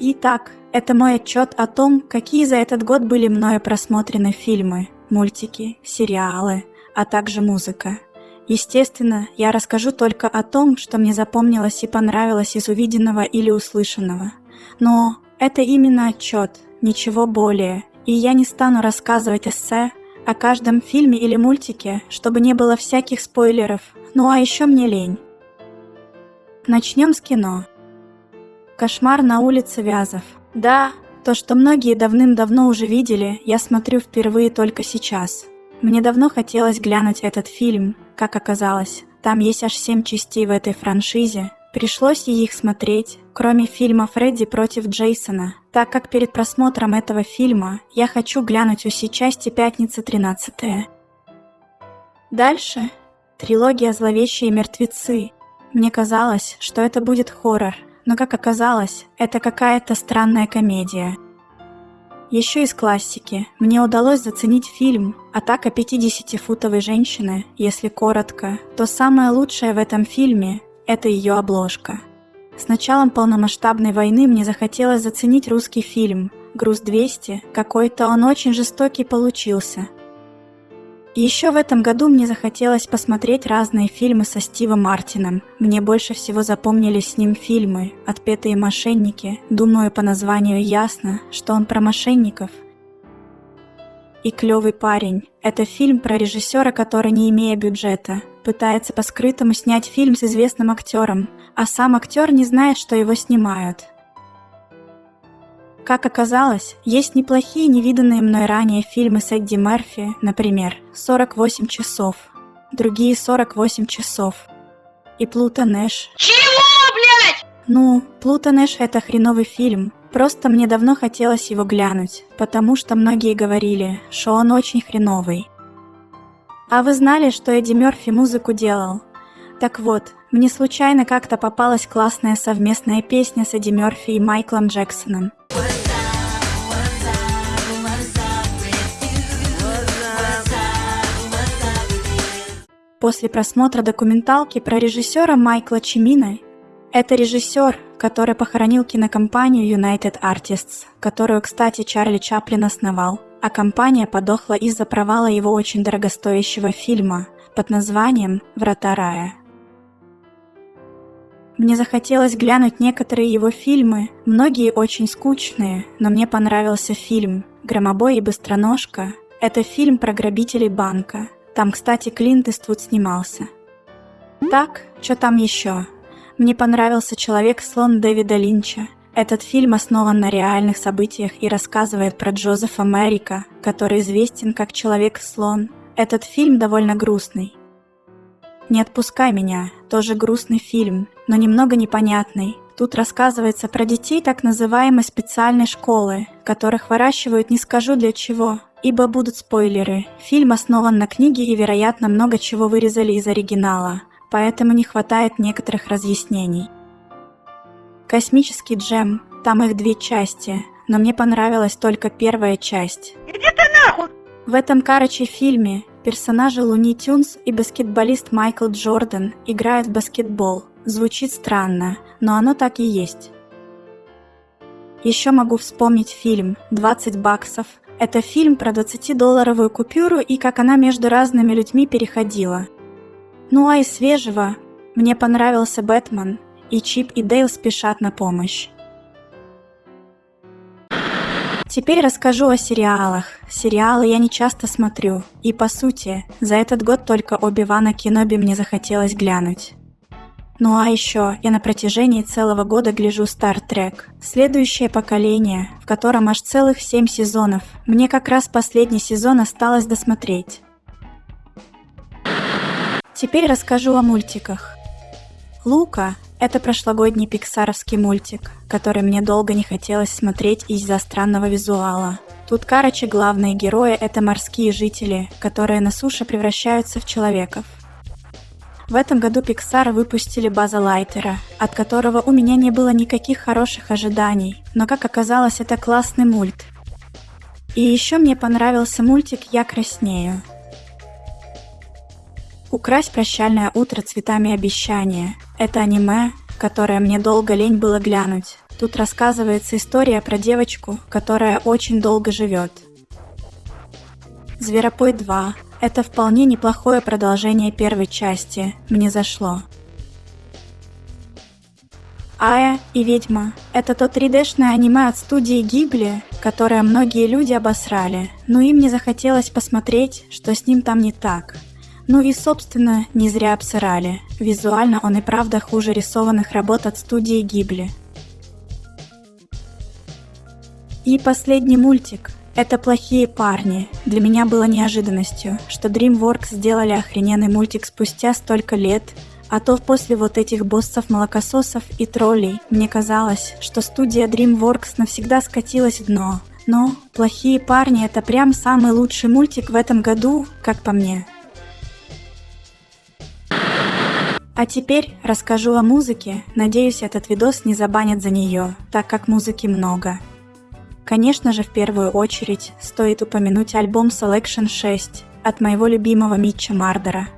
Итак, это мой отчет о том, какие за этот год были мною просмотрены фильмы, мультики, сериалы, а также музыка. Естественно, я расскажу только о том, что мне запомнилось и понравилось из увиденного или услышанного. Но это именно отчет, ничего более, и я не стану рассказывать эссе о каждом фильме или мультике, чтобы не было всяких спойлеров, ну а еще мне лень. Начнем с кино. Кошмар на улице Вязов. Да, то, что многие давным-давно уже видели, я смотрю впервые только сейчас. Мне давно хотелось глянуть этот фильм, как оказалось. Там есть аж семь частей в этой франшизе. Пришлось ей их смотреть, кроме фильма «Фредди против Джейсона», так как перед просмотром этого фильма я хочу глянуть все части «Пятница 13 Дальше трилогия «Зловещие мертвецы». Мне казалось, что это будет хоррор, но как оказалось, это какая-то странная комедия – еще из классики. Мне удалось заценить фильм «Атака 50-футовой женщины», если коротко, то самое лучшее в этом фильме – это ее обложка. С началом полномасштабной войны мне захотелось заценить русский фильм. «Груз-200», какой-то он очень жестокий получился – еще в этом году мне захотелось посмотреть разные фильмы со Стивом Мартином. Мне больше всего запомнились с ним фильмы «Отпетые мошенники». Думаю, по названию ясно, что он про мошенников. И «Клевый парень» — это фильм про режиссера, который, не имея бюджета, пытается по-скрытому снять фильм с известным актером, а сам актер не знает, что его снимают — как оказалось, есть неплохие невиданные мной ранее фильмы с Эдди Мерфи, например, «48 часов», другие «48 часов» и «Плута Нэш». Чего, блядь? Ну, «Плута Нэш» — это хреновый фильм, просто мне давно хотелось его глянуть, потому что многие говорили, что он очень хреновый. А вы знали, что Эдди Мерфи музыку делал? Так вот, мне случайно как-то попалась классная совместная песня с Эдди Мерфи и Майклом Джексоном. После просмотра документалки про режиссера Майкла Чимина, это режиссер, который похоронил кинокомпанию United Artists, которую, кстати, Чарли Чаплин основал, а компания подохла из-за провала его очень дорогостоящего фильма под названием «Врата рая». Мне захотелось глянуть некоторые его фильмы, многие очень скучные, но мне понравился фильм «Громобой и быстроножка». Это фильм про грабителей банка – там, кстати, Клинт Иствуд снимался. Так, что там еще? Мне понравился «Человек-слон» Дэвида Линча. Этот фильм основан на реальных событиях и рассказывает про Джозефа Мэрика, который известен как «Человек-слон». Этот фильм довольно грустный. «Не отпускай меня» – тоже грустный фильм, но немного непонятный. Тут рассказывается про детей так называемой специальной школы, которых выращивают не скажу для чего, Ибо будут спойлеры. Фильм основан на книге и, вероятно, много чего вырезали из оригинала, поэтому не хватает некоторых разъяснений. Космический джем, там их две части, но мне понравилась только первая часть. Иди ты нахуй! В этом Карачи фильме персонажи Луни Тюнс и баскетболист Майкл Джордан играют в баскетбол. Звучит странно, но оно так и есть. Еще могу вспомнить фильм «20 баксов», это фильм про 20-долларовую купюру и как она между разными людьми переходила. Ну а из свежего мне понравился «Бэтмен», и Чип и Дейл спешат на помощь. Теперь расскажу о сериалах. Сериалы я не часто смотрю, и по сути, за этот год только Оби-Вана Кеноби мне захотелось глянуть. Ну а еще я на протяжении целого года гляжу Star Trek. Следующее поколение, в котором аж целых семь сезонов. Мне как раз последний сезон осталось досмотреть. Теперь расскажу о мультиках. Лука – это прошлогодний пиксаровский мультик, который мне долго не хотелось смотреть из-за странного визуала. Тут, короче, главные герои – это морские жители, которые на суше превращаются в человеков. В этом году Pixar выпустили База Лайтера, от которого у меня не было никаких хороших ожиданий, но как оказалось, это классный мульт. И еще мне понравился мультик «Я краснею». «Украсть прощальное утро цветами обещания» — это аниме, которое мне долго лень было глянуть. Тут рассказывается история про девочку, которая очень долго живет. Зверопой 2. Это вполне неплохое продолжение первой части. Мне зашло. Ая и Ведьма – это то 3D-шное аниме от студии Гибли, которое многие люди обосрали, но им не захотелось посмотреть, что с ним там не так. Ну и, собственно, не зря обсырали. Визуально он и правда хуже рисованных работ от студии Гибли. И последний мультик. Это «Плохие парни». Для меня было неожиданностью, что DreamWorks сделали охрененный мультик спустя столько лет – а то после вот этих боссов-молокососов и троллей мне казалось, что студия DreamWorks навсегда скатилась в дно. Но «Плохие парни» — это прям самый лучший мультик в этом году, как по мне. А теперь расскажу о музыке, надеюсь этот видос не забанят за нее, так как музыки много. Конечно же в первую очередь стоит упомянуть альбом Selection 6 от моего любимого Митча Мардера –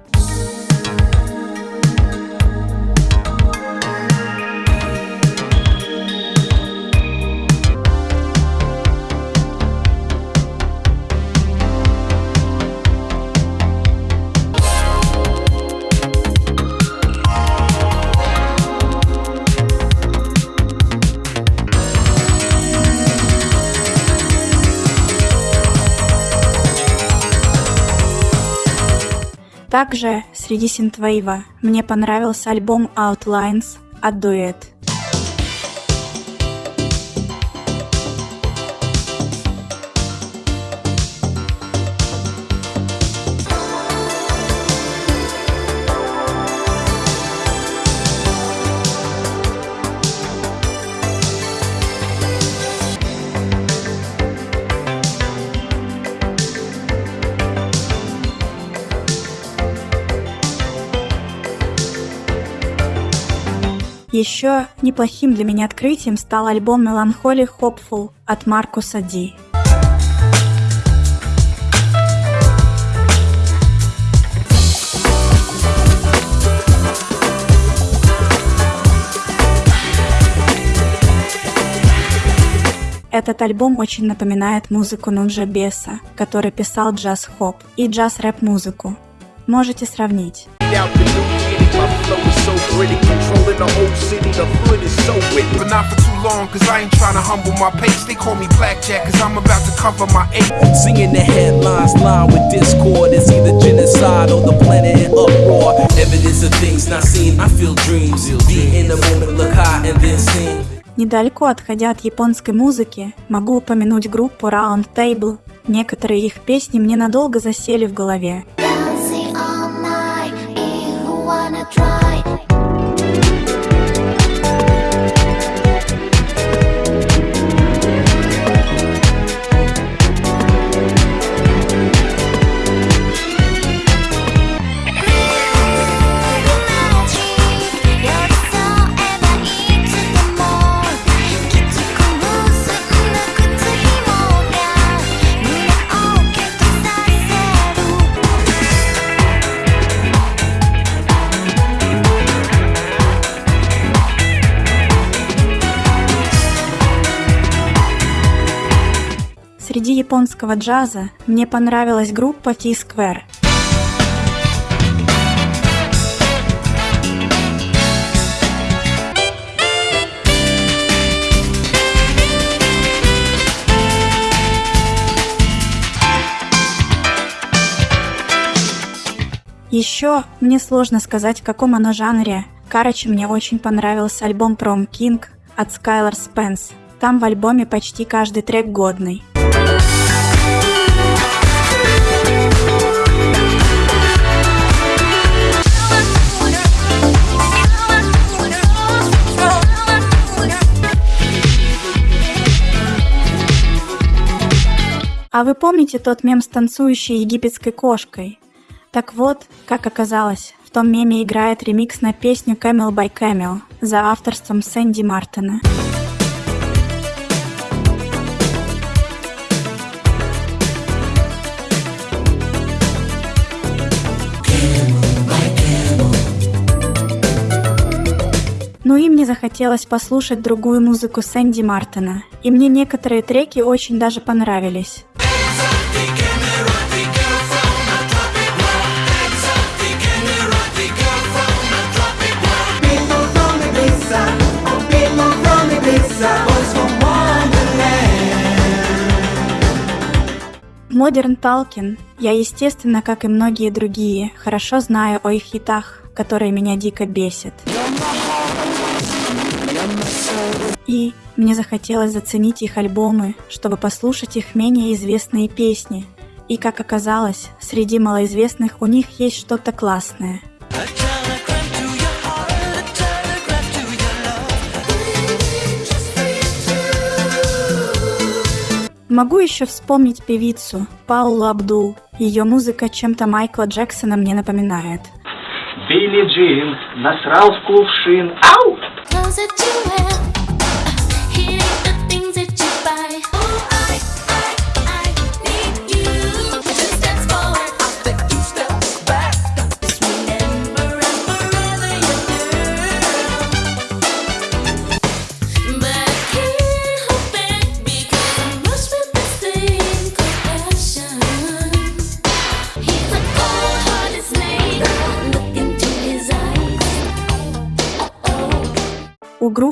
Также среди синтвейва мне понравился альбом Outlines от Duet. Еще неплохим для меня открытием стал альбом Melancholy Hopeful от Маркуса Ди. Этот альбом очень напоминает музыку Нунджа Беса, который писал джаз-хоп и джаз-рэп-музыку. Можете сравнить. City, the hood is so witty. But not for too long, cause I ain't trying to humble my pace. They call me Blackjack, cause I'm about to cover my eight. Seeing the headlines line with discord, it's either genocide or the planet in uproar. Evidence of things not seen, I feel dreams. Be in the moment, look high and then sing. Недалеко отходя от японской музыки, могу упомянуть группу Round Table. Некоторые их песни мне надолго засели в голове. Среди японского джаза мне понравилась группа T-Square. Еще мне сложно сказать, в каком оно жанре. Короче, мне очень понравился альбом Prom King от Skylar Spence. Там в альбоме почти каждый трек годный. А вы помните тот мем с танцующей египетской кошкой? Так вот, как оказалось, в том меме играет ремикс на песню Camel by Camel за авторством Сэнди Мартина. Ну и мне мне захотелось послушать другую музыку Сэнди Мартина, и мне некоторые треки очень даже понравились. Modern Talking я, естественно, как и многие другие, хорошо знаю о их хитах, которые меня дико бесят. И мне захотелось заценить их альбомы, чтобы послушать их менее известные песни. И как оказалось, среди малоизвестных у них есть что-то классное – Могу еще вспомнить певицу Паулу Абдул. Ее музыка чем-то Майкла Джексона мне напоминает. Билли Джин насрал в кувшин. Ау! У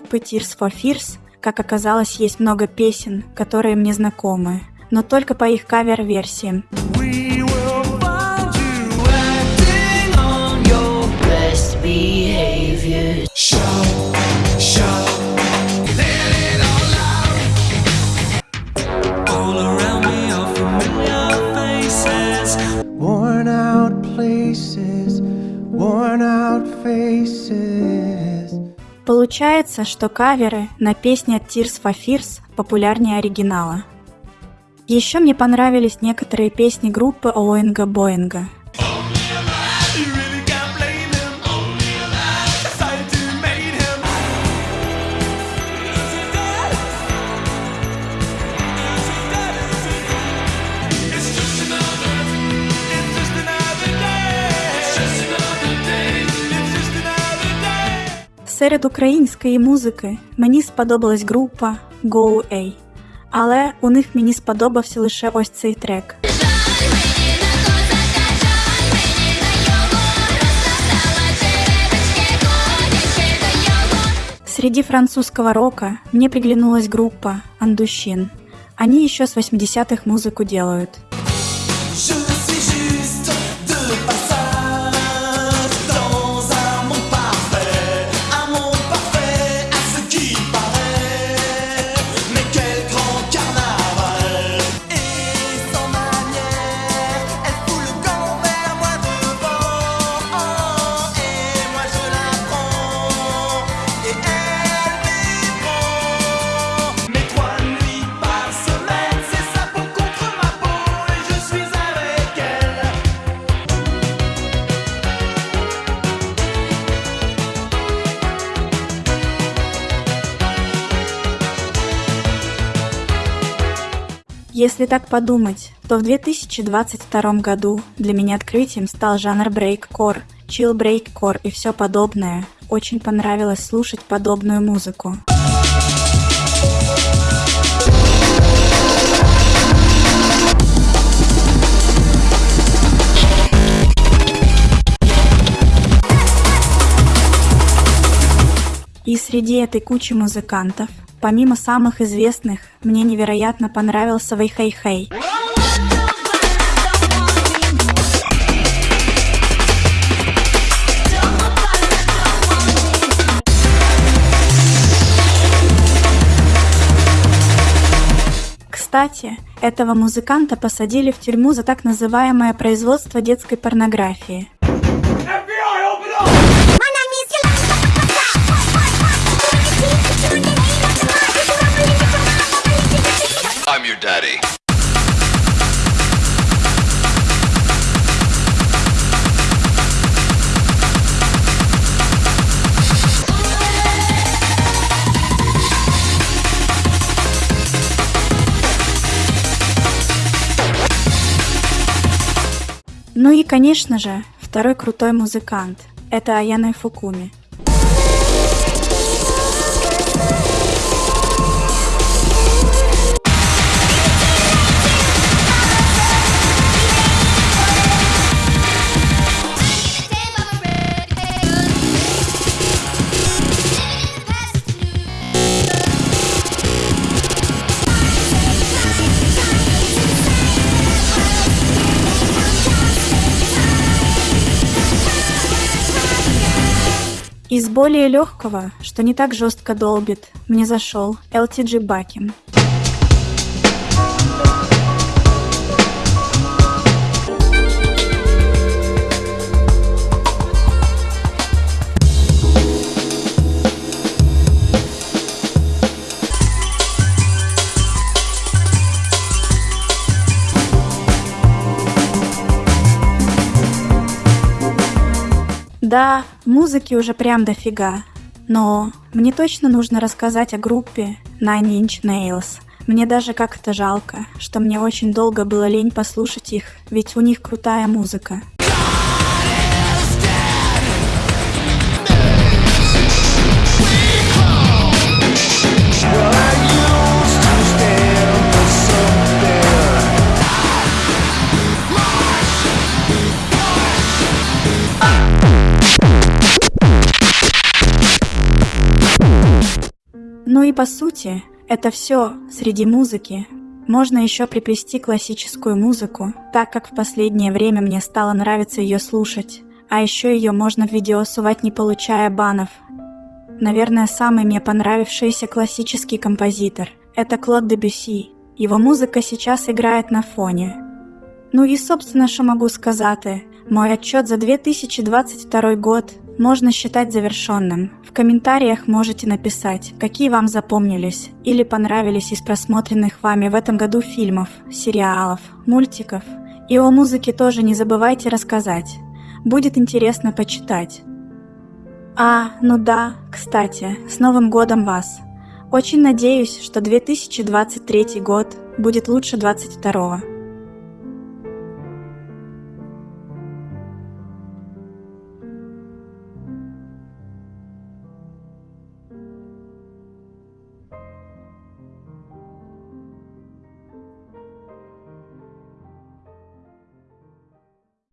группы Tears for Fears, как оказалось, есть много песен, которые мне знакомы, но только по их кавер-версиям. Получается, что каверы на песни от Tears for Fears популярнее оригинала. Еще мне понравились некоторые песни группы Оуэнга Боинга – Серед української музики мені сподобалась група Go A, але у них мені сподобався лише ось цей трек. Среди французского рока мне приглянулась группа Андущин. Они еще с 80-х музыку делают. Если так подумать, то в 2022 году для меня открытием стал жанр брейккор, чил брейккор и все подобное. Очень понравилось слушать подобную музыку. И среди этой кучи музыкантов Помимо самых известных, мне невероятно понравился Вэйхэй Хэй. Кстати, этого музыканта посадили в тюрьму за так называемое производство детской порнографии. Ну и, конечно же, второй крутой музыкант – это Аяна Фукуми. Из более легкого, что не так жестко долбит, мне зашел LTG Бакин. Да, музыки уже прям дофига. Но мне точно нужно рассказать о группе Nine Inch Nails. Мне даже как-то жалко, что мне очень долго было лень послушать их, ведь у них крутая музыка. И по сути, это все среди музыки. Можно еще приплести классическую музыку, так как в последнее время мне стало нравиться ее слушать. А еще ее можно в видео сувать не получая банов. Наверное, самый мне понравившийся классический композитор – это Клод Дебюсси. Его музыка сейчас играет на фоне. Ну и собственно, что могу сказать, мой отчет за 2022 год можно считать завершенным. В комментариях можете написать, какие вам запомнились или понравились из просмотренных вами в этом году фильмов, сериалов, мультиков. И о музыке тоже не забывайте рассказать. Будет интересно почитать. А, ну да, кстати, с Новым годом вас! Очень надеюсь, что 2023 год будет лучше 22 -го.